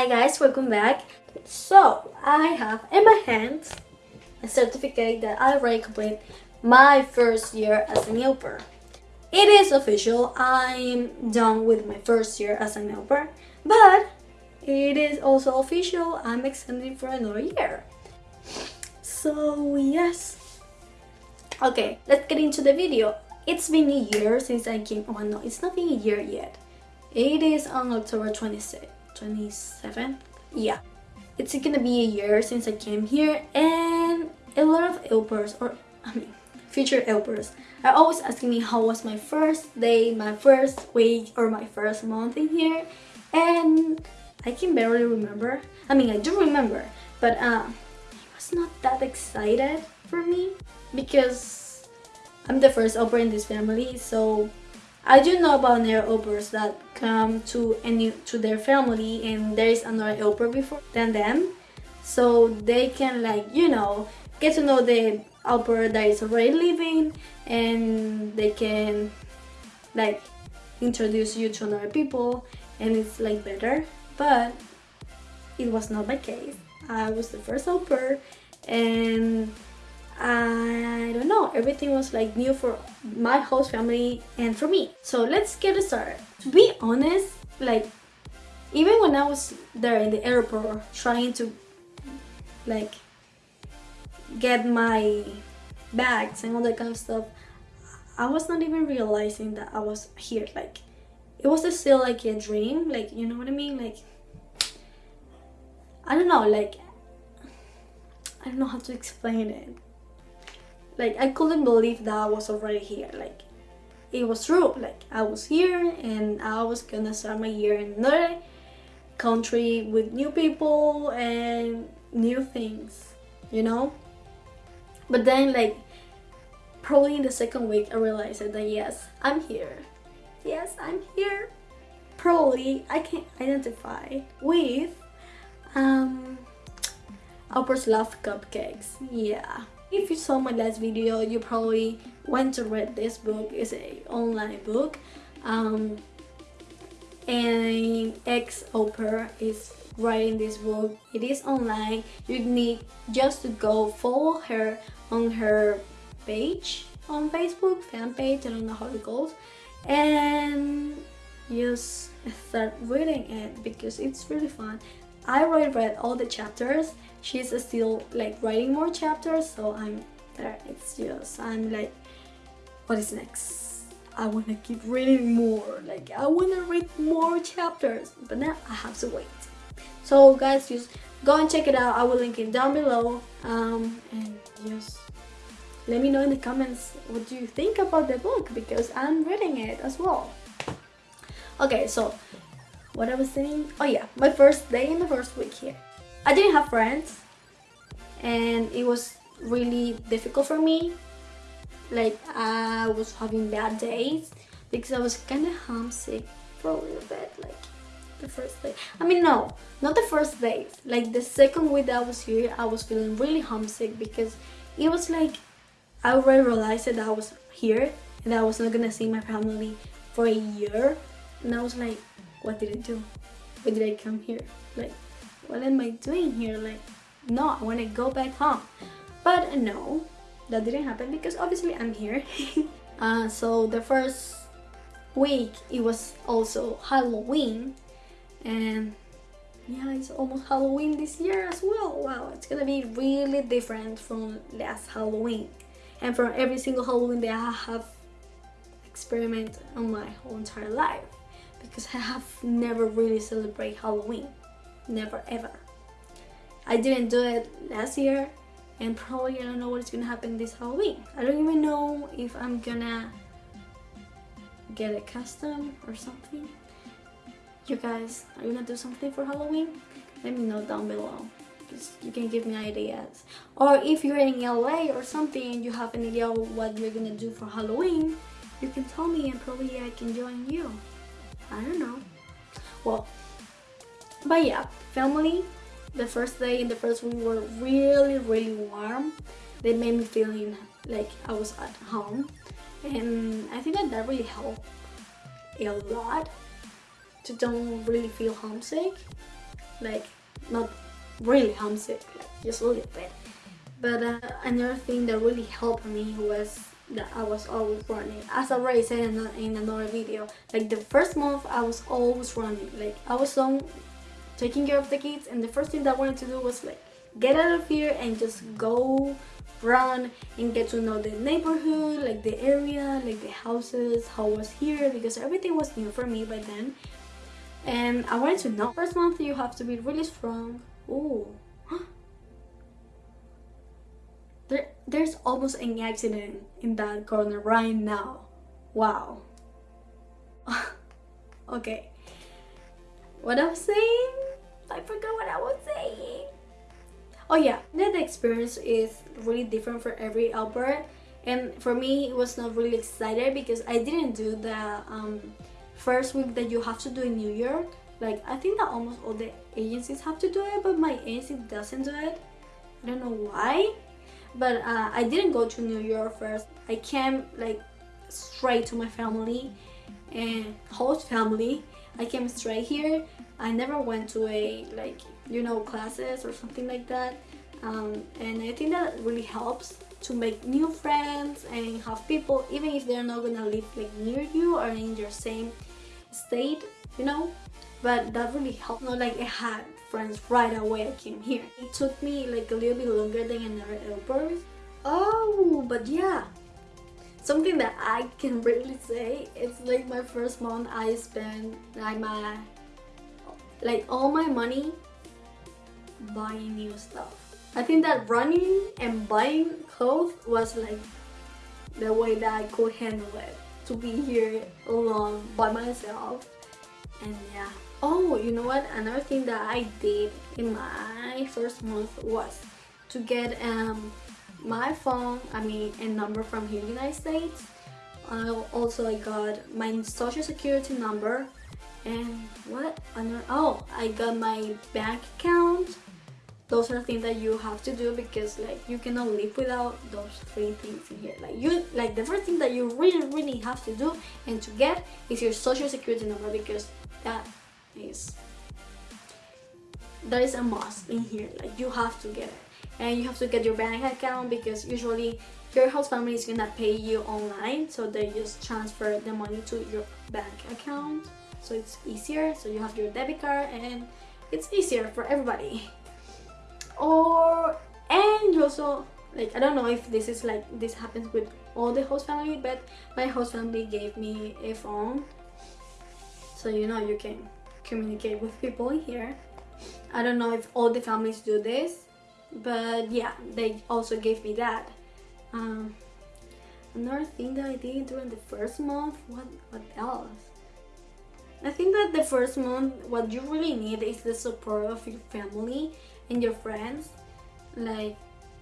Hi guys, welcome back. So, I have in my hands a certificate that I already completed my first year as an helper. It is official, I'm done with my first year as an helper, but it is also official, I'm extending for another year. So, yes. Okay, let's get into the video. It's been a year since I came, oh no, it's not been a year yet. It is on October 26th. 27th yeah. It's gonna be a year since I came here and a lot of helpers or I mean future helpers are always asking me how was my first day my first week or my first month in here and I can barely remember. I mean I do remember but uh, it was not that excited for me because I'm the first helper in this family so I do know about their helpers that come to any to their family and there is another helper before than them. So they can like you know get to know the helper that is already living and they can like introduce you to another people and it's like better. But it was not my case. I was the first helper and I don't know, everything was like new for my host family and for me. So let's get started. To be honest, like even when I was there in the airport trying to like get my bags and all that kind of stuff, I was not even realizing that I was here. Like it was still like a dream, like you know what I mean? Like I don't know, like I don't know how to explain it like I couldn't believe that I was already here. Like it was true. Like I was here and I was gonna start my year in another country with new people and new things you know? But then like probably in the second week I realized that yes I'm here. Yes I'm here. Probably I can identify with um Upper's Love Cupcakes. Yeah if you saw my last video, you probably went to read this book. It's a online book. Um, and ex-helper is writing this book. It is online. You need just to go follow her on her page on Facebook, fan page, and on the goes. And just start reading it because it's really fun. I already read all the chapters. She's still like writing more chapters so I'm there. It's just I'm like what is next? I want to keep reading more like I want to read more chapters but now I have to wait. So guys just go and check it out. I will link it down below. Um, and just let me know in the comments what do you think about the book because I'm reading it as well. Okay so what I was saying? Oh yeah my first day in the first week here. I didn't have friends and it was really difficult for me. Like I was having bad days because I was kind of homesick for a little bit like the first day. I mean no not the first day. Like the second week that I was here I was feeling really homesick because it was like I already realized that I was here and I was not gonna see my family for a year. And I was like what did I do why did I come here like what am I doing here? Like, no, I want to go back home. But no, that didn't happen because obviously I'm here. uh, so the first week, it was also Halloween. And yeah, it's almost Halloween this year as well. Wow, it's gonna be really different from last Halloween. And from every single Halloween that I have experimented on my whole entire life. Because I have never really celebrated Halloween never ever. I didn't do it last year and probably I don't know what's gonna happen this Halloween. I don't even know if I'm gonna get a custom or something. You guys, are you gonna do something for Halloween? Let me know down below. You can give me ideas. Or if you're in LA or something and you have an idea what you're gonna do for Halloween, you can tell me and probably I can join you. I don't know. Well, but yeah family the first day and the first week were really really warm they made me feeling like I was at home and I think that that really helped a lot to don't really feel homesick like not really homesick, like just a little bit. But uh, another thing that really helped me was that I was always running. As I already said in, in another video, like the first month I was always running. Like I was on taking care of the kids and the first thing that I wanted to do was like get out of here and just go run and get to know the neighborhood, like the area, like the houses, how I was here because everything was new for me by then. And I wanted to know. First month you have to be really strong. Ooh. There, there's almost an accident in that corner right now. Wow. okay. What I was saying? I forgot what I was saying. Oh yeah, the experience is really different for every au pair. And for me, it was not really excited because I didn't do the um, first week that you have to do in New York. Like, I think that almost all the agencies have to do it, but my agency doesn't do it. I don't know why but uh, I didn't go to New York first. I came like straight to my family and host family. I came straight here. I never went to a like you know classes or something like that. Um, and I think that really helps to make new friends and have people even if they're not gonna live like near you or in your same state, you know. But that really helped. Not like I had friends right away I came here. It took me like a little bit longer than another au pair. Oh, but yeah. Something that I can really say, it's like my first month I spent like my, like all my money buying new stuff. I think that running and buying clothes was like the way that I could handle it. To be here alone by myself and yeah. Oh you know what? Another thing that i did in my first month was to get um my phone i mean a number from here united states. I also i got my social security number and what? Another oh i got my bank account. Those are things that you have to do because like you cannot live without those three things in here. Like you like the first thing that you really really have to do and to get is your social security number because that is that is a must in here like you have to get it. And you have to get your bank account because usually your host family is gonna pay you online so they just transfer the money to your bank account. So it's easier so you have your debit card and it's easier for everybody. Or and also like I don't know if this is like this happens with all the host family but my host family gave me a phone so you know you can communicate with people here. I don't know if all the families do this but yeah they also gave me that. Um, another thing that I did during the first month what what else? I think that the first month what you really need is the support of your family and your friends. Like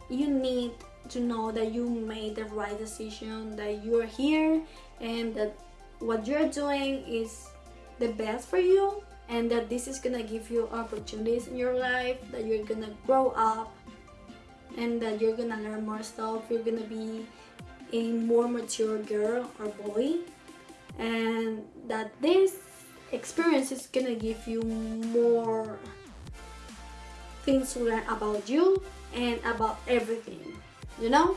you need to know that you made the right decision that you're here and that what you're doing is the best for you and that this is gonna give you opportunities in your life that you're gonna grow up and that you're gonna learn more stuff. You're gonna be a more mature girl or boy. And that this experience is gonna give you more things to learn about you and about everything you know?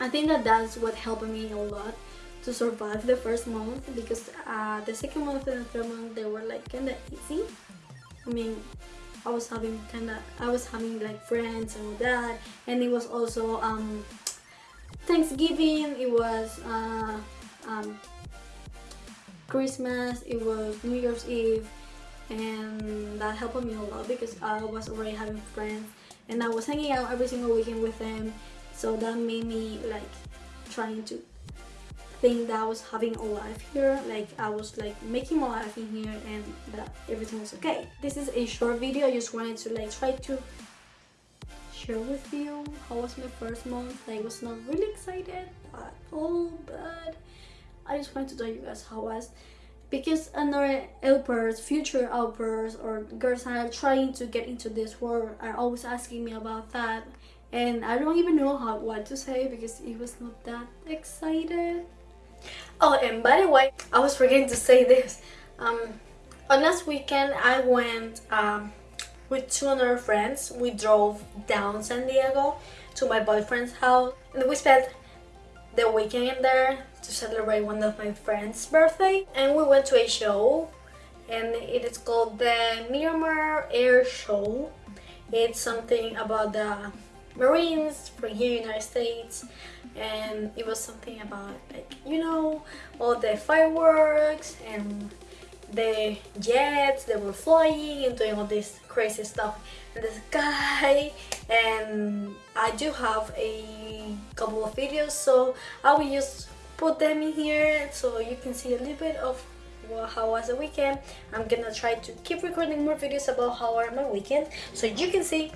I think that that's what helped me a lot to survive the first month because uh, the second month and the third month they were like kind of easy. I mean I was having kind of I was having like friends and all that. And it was also um, Thanksgiving it was uh, um, Christmas it was New Year's Eve and that helped me a lot because I was already having friends and I was hanging out every single weekend with them. So that made me like trying to that I was having a life here like I was like making my life in here and that everything was okay. This is a short video I just wanted to like try to share with you how was my first month. I was not really excited at all but I just wanted to tell you guys how was. Because another helpers, future helpers or girls that are trying to get into this world are always asking me about that. And I don't even know how what to say because it was not that excited. Oh and by the way, I was forgetting to say this. Um, on last weekend I went um, with two other friends. We drove down San Diego to my boyfriend's house and we spent the weekend there to celebrate one of my friend's birthday and we went to a show and it is called the Miramar Air Show. It's something about the Marines from here in the United States. And it was something about like you know all the fireworks and the jets that were flying and doing all this crazy stuff. In the sky and I do have a couple of videos so I will just put them in here so you can see a little bit of how was the weekend. I'm gonna try to keep recording more videos about how are my weekend so you can see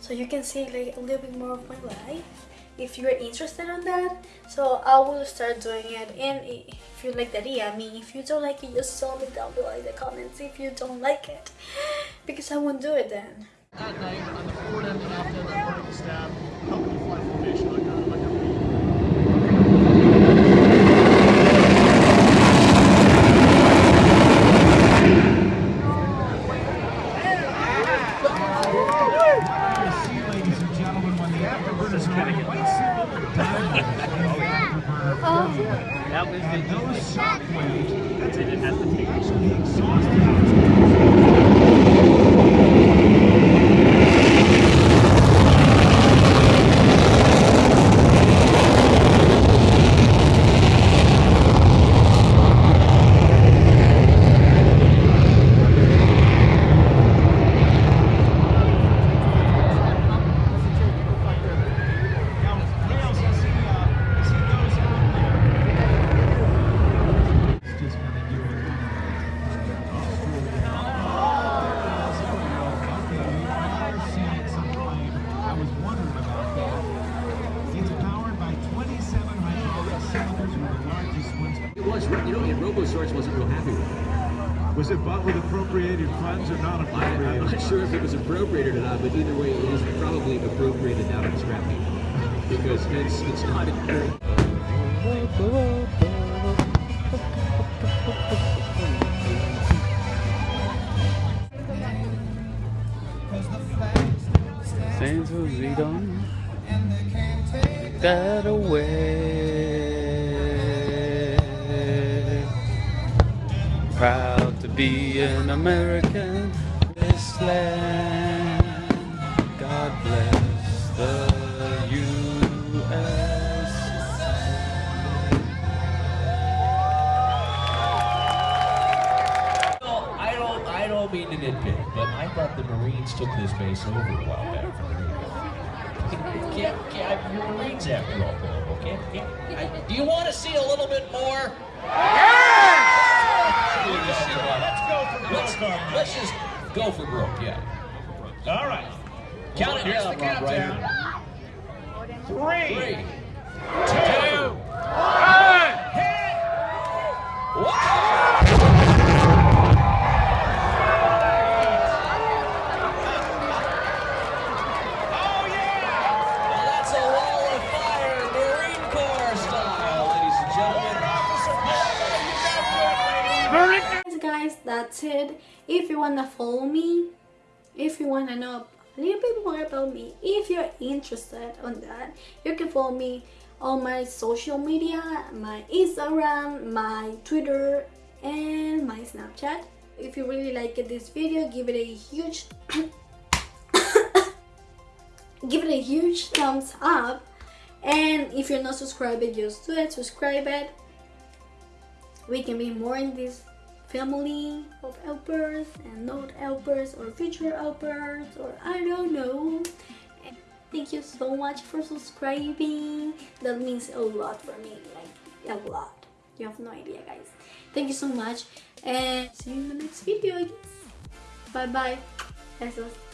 so you can see like a little bit more of my life if you're interested on that. So I will start doing it and if you like the idea I mean if you don't like it just tell me down below in the comments if you don't like it because I won't do it then. At night, the forward end and the formation like a, like a ladies and gentlemen, when the afterburners are on the white symbol, That was and the those shock waves, That's it. It has to take. so the exhaust Now, Rails, as he, uh, as he goes out there, it's just gonna do it. I was wondering about that. It's powered by 27 hydraulic cylinders with the largest ones. It was, you know, and RoboSource wasn't real happy with it. Was it bought with appropriated funds or not I, I'm not was appropriated or not, but either way, it is probably appropriated the scrap heap. Because it's, it's not. Things will be done. That away. Proud to be an American. This land. Marines took this base over a while back from the Navy. Can't, can't, you're Marines after all, Colombo. Can't, can't, I, do you want to see a little bit more? Yes! Let's go for broke. Let's, let's just go for broke, yeah. All right. Count it Here's down, the Rob countdown. Ryder. Three, Three, two, one, hit! Wow! Oh yeah! Well, that's a wall of fire, Marine Corps style, ladies and gentlemen. Officer Palmer, you got good, lady. guys guys that's it if you wanna follow me if you wanna know a little bit more about me if you're interested on that you can follow me on my social media my instagram my twitter and my snapchat. If you really like this video give it a huge give it a huge thumbs up. And if you're not subscribed just do it subscribe it. We can be more in this family of helpers and not helpers or future helpers or I don't know. And thank you so much for subscribing. That means a lot for me, like a lot. You have no idea, guys. Thank you so much and see you in the next video. I guess. Bye bye. Besos.